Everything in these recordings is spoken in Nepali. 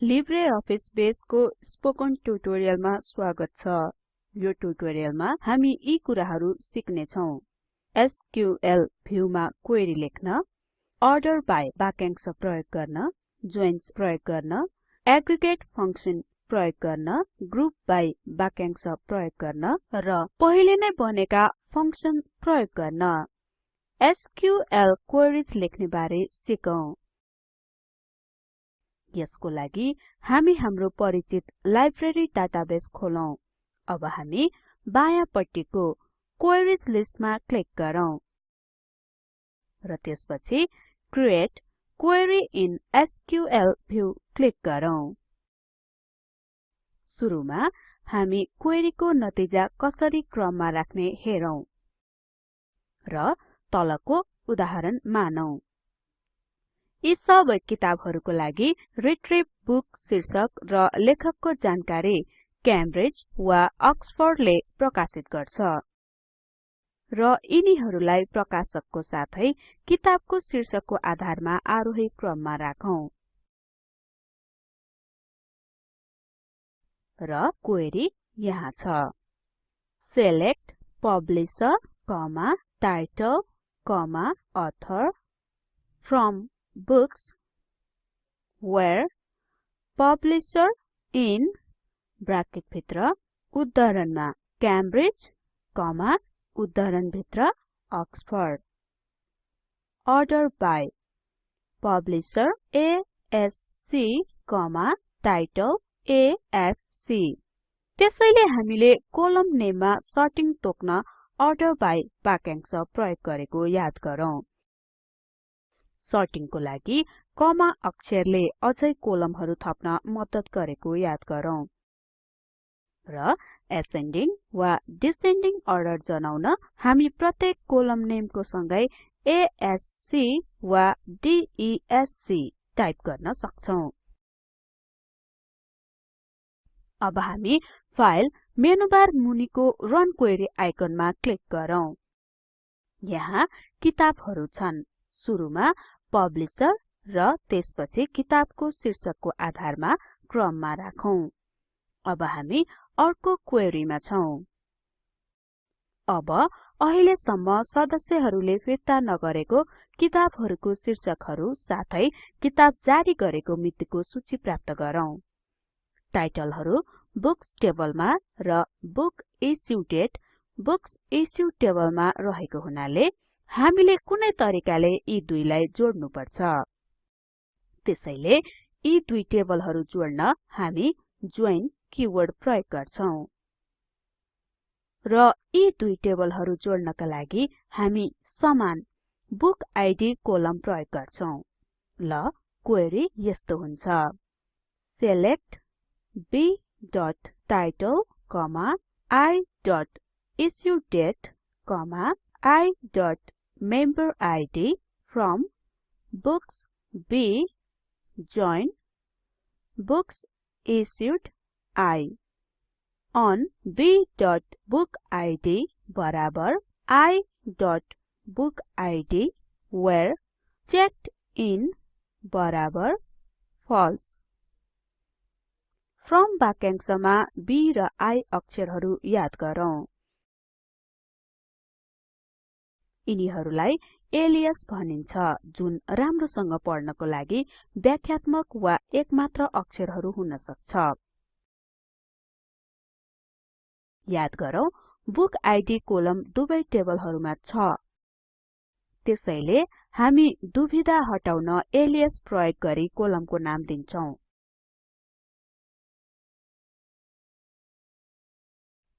लिब्रे अफिस बेसको स्पोकन ट्युटोरियलमा स्वागत छ। यो ट्युटोरियलमा हामी यी कुराहरु सिक्ने छौं एसक्यूएल भ्युमा क्वेरी लेख्न अर्डर बाइ वाक्यांश प्रयोग गर्न जोइन्स प्रयोग गर्न एग्रिगेट फंक्सन प्रयोग गर्न ग्रुप बाइ वाक्यांश प्रयोग गर्न र पहिले नै बनेका फंक्सन प्रयोग गर्न। एसक्यूएल क्वेरीज लेख्ने बारे सिकौं। यसको लागि हामी हाम्रो परिचित लाइब्रेरी डाटाबेस खोलौं। अब हामी बायाँ पट्टिको क्वेरीज लिस्टमा क्लिक गरौँ। र त्यसपछि create query in SQL view click गरौँ। सुरुमा हामी क्वेरीको नतिजा कसरी क्रममा राख्ने हेरौं र तलको उदाहरण मानौं। यी सबै किताबहरुको लागि रिट्रिभ बुक शीर्षक र लेखकको जानकारी क्याम्ब्रिज वा अक्सफोर्डले प्रकाशित गर्छ। र यिनीहरुलाई प्रकाशकको साथै किताबको शीर्षकको आधारमा आरोही क्रममा राखौं। र क्वेरी यहाँ छ। Select publisher, title, author from books where publisher in bracket भित्र उद्धरणमा क्याम्ब्रिज कमा उद्धरण भित्र Oxford order by publisher ASC comma title AFC त्यसैले हामीले कोलम नेममा सर्टिङ तोक्न अर्डर बाइ वाक्यांश प्रयोग गरेको याद गरौँ। सर्टिङको लागि कमा अक्षरले अझै कोलमहरु थप्न मद्दत गरेको याद गरौँ। र एसेन्डिङ वा डिसेन्डिङ अर्डर जनाउन हामी प्रत्येक कोलम नेमको सँगै एएससी वा डीईएससी टाइप गर्न सक्छौं। अब हामी फाइल मेनुबार मुनिको रन क्वेरी आइकनमा क्लिक गरौँ। यहाँ किताबहरु छन्। सुरुमा पब्लिशर र त्यसपछि किताबको शीर्षकको आधारमा क्रममा राखौं। अब हामी अर्को क्वेरीमा छौं। अब अहिलेसम्म सदस्यहरूले फिर्ता नगरेको किताबहरुको शीर्षकहरु साथै किताब जारी गरेको मितिको सूची प्राप्त गरौँ। टाइटलहरु बुक्स टेबलमा र book issue date books issue टेबलमा रहेको हुनाले हामीले कुनै तरिकाले यी दुईलाई जोड्नु पर्छ त्यसैले यी दुई टेबलहरु जोड्न हामी जोइन किवर्ड प्रयोग गर्छौं र यी दुई टेबलहरु जोड्नका लागि हामी समान बुक आइडी कोलम प्रयोग गर्छौं ल क्वेरी यस्तो हुन्छ select b.title, i.issuedate, i. member id from books b join books issued i on b.bookid बराबर i.bookid where checked in बराबर false from वाक्यांशमा b र i अक्षरहरु याद गरौँ यिनीहरुलाई एलियास भनिन्छ जुन राम्रोसँग पढ्नको लागि व्याख्यात्मक वा एकमात्र अक्षरहरु हुन सक्छ। याद गरौँ बुक आइडी कोलम दुवै टेबलहरुमा छ। त्यसैले हामी दुविधा हटाउन एलियास प्रयोग गरी कोलमको नाम दिन्छौं।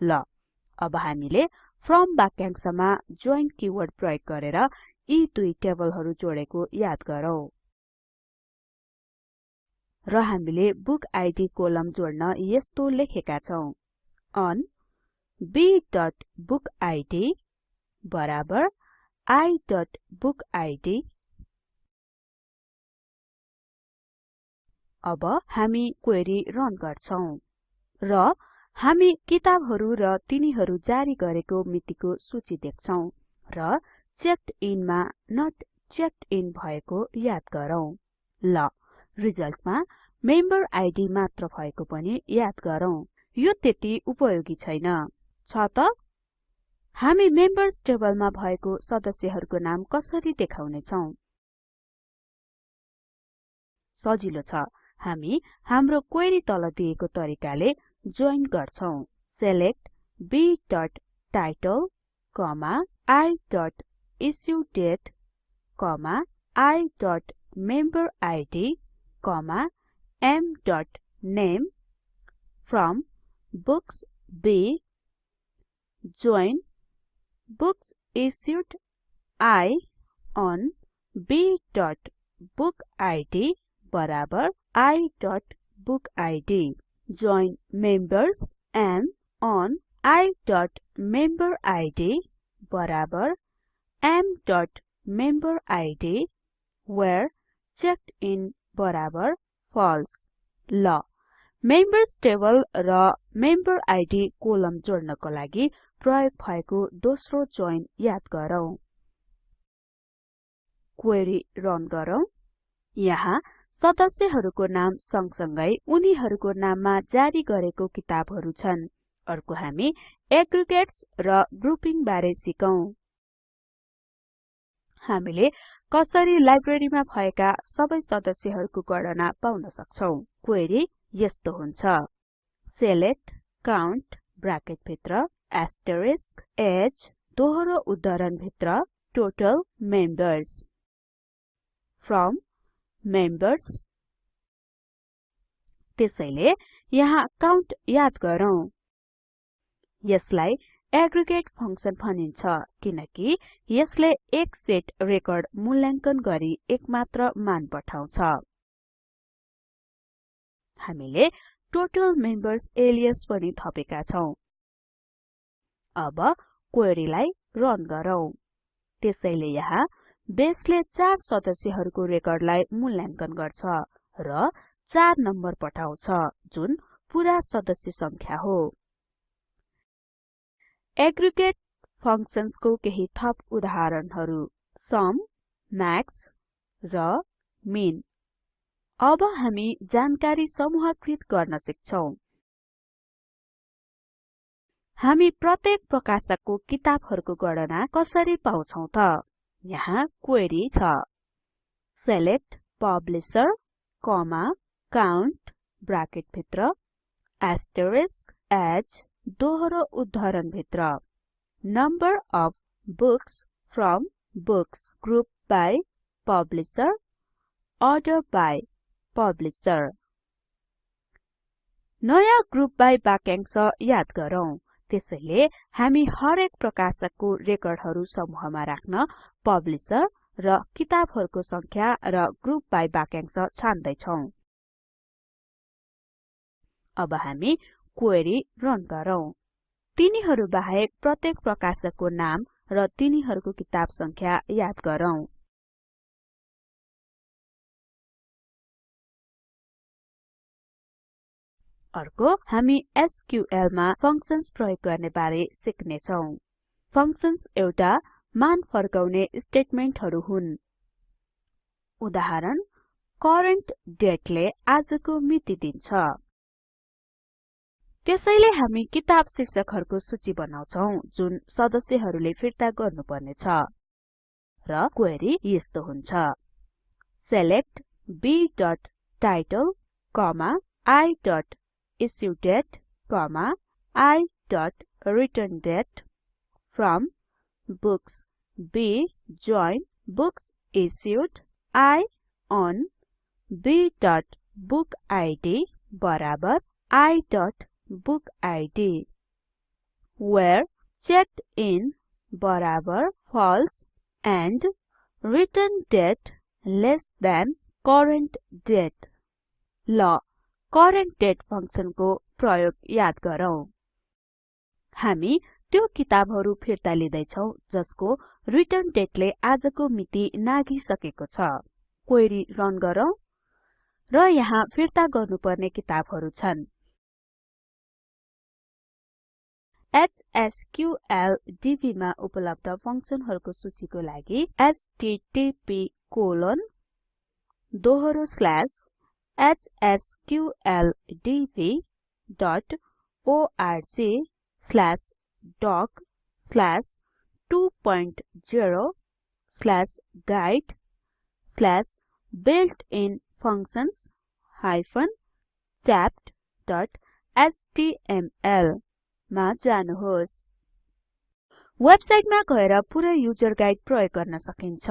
ल अब हामीले फ्रम वाक्यांशमा जोइन किवर्ड प्रयोग गरेर यी दुई टेबलहरु जोडेको याद गरौँ। र हामीले बुक आइडी कोलम जोड्न यस्तो लेखेका छौं। अन b.bookid बराबर i.bookid अब हामी क्वेरी रन गर्छौं। र हामी किताबहरु र तिनीहरु जारी गरेको मितिको सूची देख्छौं र चेक्ड इन मा नोट चेक्ड इन भएको याद गरौँ। ल रिजल्टमा मेम्बर आइडी मात्र भएको पनि याद गरौँ। यो त्यति उपयोगी छैन। छ त हामी मेम्बर्स टेबलमा भएको सदस्यहरूको नाम कसरी देखाउने छौं सजिलो छ। हामी हाम्रो क्वेरी तल दिएको तरिकाले जोइन गर्छौं select b.title, i.issuedate, i.memberid, m.name from books B books issued I on b.bookid i.bookid join members m on i.memberid बराबर m.memberid where checked in बराबर false. ल. मेम्बर्स टेबल र मेम्बर आइडी कोलम जोड्नको लागि प्रयोग भएको दोस्रो जोइन याद गरौँ। क्वेरी रन गरौँ। यहाँ सदस्यहरूको नाम सँगसँगै उनीहरूको नाममा जारी गरेको किताबहरू छन्। अर्को हामी एग्रिगेट्स र ग्रुपिङ बारे सिकौं। हामीले कसरी लाइब्रेरीमा भएका सबै सदस्यहरूको गणना पाउन सक्छौं? क्वेरी यस्तो हुन्छ। select count ब्राकेट भित्र asterisk age दोहोरो उद्धरण भित्र total members from members त्यसैले यहाँ काउन्ट याद गरौँ। यसलाई एग्रिगेट फंक्सन भनिन्छ किनकि यसले एक सेट रेकर्ड मूल्याङ्कन गरी एक मात्र मान पठाउँछ। हामीले टोटल मेम्बर्स एलियास पनि थपेका छौं। अब क्वेरीलाई रन गरौँ। त्यसैले यहाँ बेसले चार सदस्यहरूको रेकर्डलाई मूल्याङ्कन गर्छ र 4 नम्बर पठाउँछ जुन पूरा सदस्य संख्या हो। एग्रिगेट फंक्शन्सको केही थप उदाहरणहरू सम म्याक्स र मिन अब हामी जानकारी समूहकृत गर्न सिक्छौं। हामी प्रत्येक प्रकाशकको किताबहरूको गणना कसरी पाउँछौं त? काउन्ट ब्राकेटभित्र एस्टरिस्क एज दोहोरो उद्धारणभित्र number of books from books group by publisher, order by publisher. नयाँ ग्रुप बाई वाक्यांश याद गरौँ। त्यसैले हामी हरेक प्रकाशकको रेकर्डहरू समूहमा राख्न पब्लिशर र किताबहरूको संख्या र ग्रुप बाइ वाक्यांश छान्दै छौं अब हामी क्वेरी रन गरौँ। तिनीहरू बाहेक प्रत्येक प्रकाशकको नाम र तिनीहरूको किताब संख्या याद गरौँ। अर्को हामी एसक्यूएल मा फंक्शन्स प्रयोग गर्ने बारे सिक्ने छौं फंक्शन्स एउटा मान फर्काउने स्टेटमेन्टहरु हुन्। उदाहरण करेन्ट डेटले आजको मिति दिन्छ। त्यसैले हामी किताब शीर्षकहरूको सूची बनाउँछौं जुन सदस्यहरूले फिर्ता गर्नुपर्ने छ र क्वेरी यस्तो हुन्छ। select b.title, i.issuedate, i.returndate from books B join books issued I on b.bookid बराबर I. book id where checked in बराबर false and return date less than current date ल Current date फंक्शनको प्रयोग याद गरौँ। हामी त्यो किताबहरू फिर्ता छौं जसको रिटर्न डेटले आजको मिति नाघिसकेको छ। क्वेरी रन गरौँ र यहाँ फिर्ता गर्नुपर्ने किताबहरू छन्। hsqldb मा उपलब्ध फंक्सनहरूको सूचीको लागि http दोहोरो slash hsqldborgdoc20guide builtin functions chapthtml मा जानुहोस् वेबसाइटमा गएर पुरै युजर गाइड प्रयोग गर्न सकिन्छ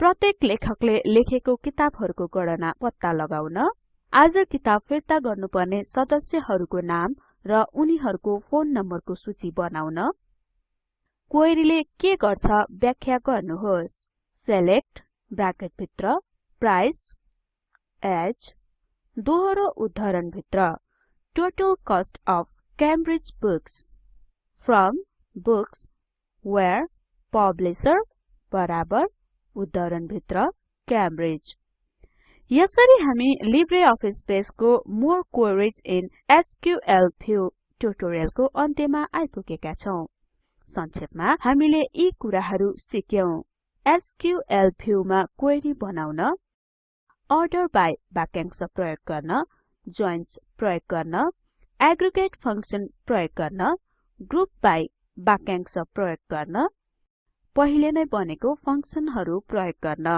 प्रत्येक लेखकले लेखेको किताबहरुको गणना पत्ता लगाउन आज किताब फिर्ता गर्नुपर्ने सदस्यहरुको नाम र उनीहरुको फोन नम्बरको सूची बनाउन। क्वेरीले के गर्छ व्याख्या गर्नुहोस्। सिलेक्ट ब्राकेट भित्र प्राइस एज दोहोरो उद्धरण भित्र total cost of Cambridge books from books where publisher बराबर। उद्धरण भित्र क्याम्ब्रिज यसरी हामी Libre office बेसको more queries in SQL view ट्युटोरियलको अन्त्यमा आइपुगेका छौं। संक्षेपमा हामीले यी कुराहरु सिक्यौं। एसक्यूएल व्यू मा क्वेरी बनाउन अर्डर बाइ वाक्यांश प्रयोग गर्न जोइन्स प्रयोग गर्न एग्रिगेट फंक्शन प्रयोग गर्न ग्रुप बाइ वाक्यांश प्रयोग गर्न पहिले नै बनेको फंक्सनहरु प्रयोग गर्न।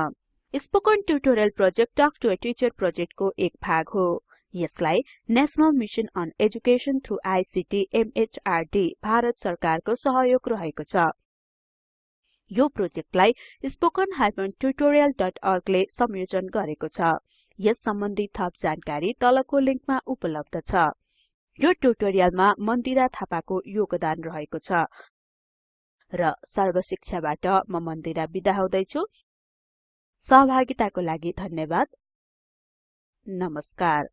Spoken tutorial project talk to a teacher प्रोजेक्टको एक भाग हो। यसलाई national mission on education through ICT MHRD Bharat सरकारको सहयोग रहेको छ। यो प्रोजेक्टलाई spoken tutorialorg ले संयोजन गरेको छ। यस सम्बन्धी थप जानकारी तलको लिंकमा उपलब्ध छ। यो ट्युटोरियलमा मन्दिरा थापाको योगदान रहेको छ। र सर्वशिक्षाबाट म मन्दिरा बिदा हुदैछु। सहभागिताको लागि धन्यवाद। नमस्कार।